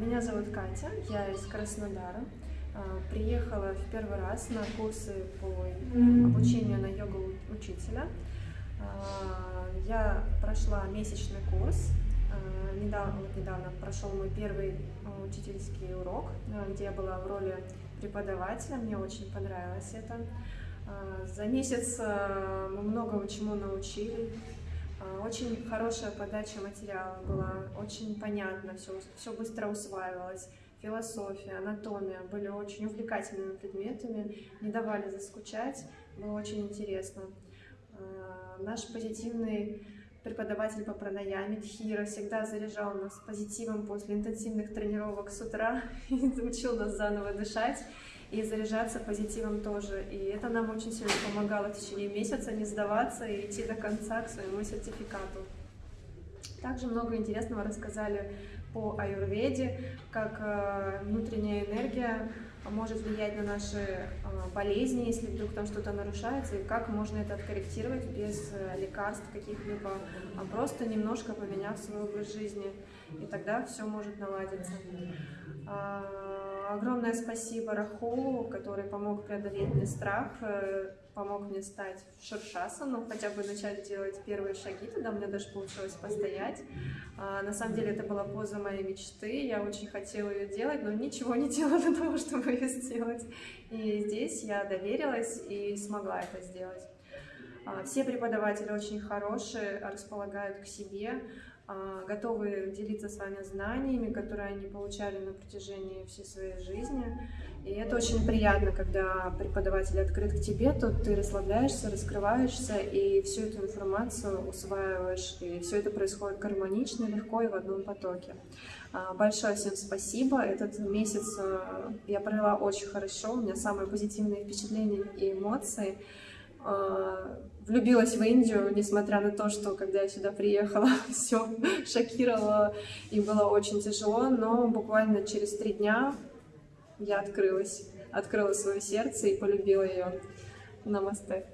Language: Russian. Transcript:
Меня зовут Катя, я из Краснодара. А, приехала в первый раз на курсы по обучению на йогу учителя. А, я прошла месячный курс. А, недавно, недавно прошел мой первый учительский урок, где я была в роли преподавателя. Мне очень понравилось это. За месяц мы многому чему научили. Очень хорошая подача материала была, очень понятно, все, все быстро усваивалось. Философия, анатомия были очень увлекательными предметами, не давали заскучать, было очень интересно. Наш позитивный преподаватель по пранаяме Тхира всегда заряжал нас позитивом после интенсивных тренировок с утра и учил нас заново дышать и заряжаться позитивом тоже. И это нам очень сильно помогало в течение месяца не сдаваться и идти до конца к своему сертификату. Также много интересного рассказали по аюрведе, как э, внутренняя энергия может влиять на наши э, болезни, если вдруг там что-то нарушается, и как можно это откорректировать без э, лекарств каких-либо, а просто немножко поменяв свой образ жизни, и тогда все может наладиться. Огромное спасибо Рахулу, который помог преодолеть мне страх, э, помог мне стать в шершасану, хотя бы начать делать первые шаги, тогда мне даже получилось постоять. А, на самом деле это была поза моей мечты, я очень хотела ее делать, но ничего не делала для того, чтобы ее сделать. И здесь я доверилась и смогла это сделать. А, все преподаватели очень хорошие, располагают к себе, готовы делиться с вами знаниями, которые они получали на протяжении всей своей жизни. И это очень приятно, когда преподаватель открыт к тебе, то ты расслабляешься, раскрываешься и всю эту информацию усваиваешь. И все это происходит гармонично, легко и в одном потоке. А, большое всем спасибо. Этот месяц а, я провела очень хорошо. У меня самые позитивные впечатления и эмоции. А, влюбилась в Индию, несмотря на то, что когда я сюда приехала, все шокировало и было очень тяжело, но буквально через три дня я открылась, открыла свое сердце и полюбила ее. Намасте.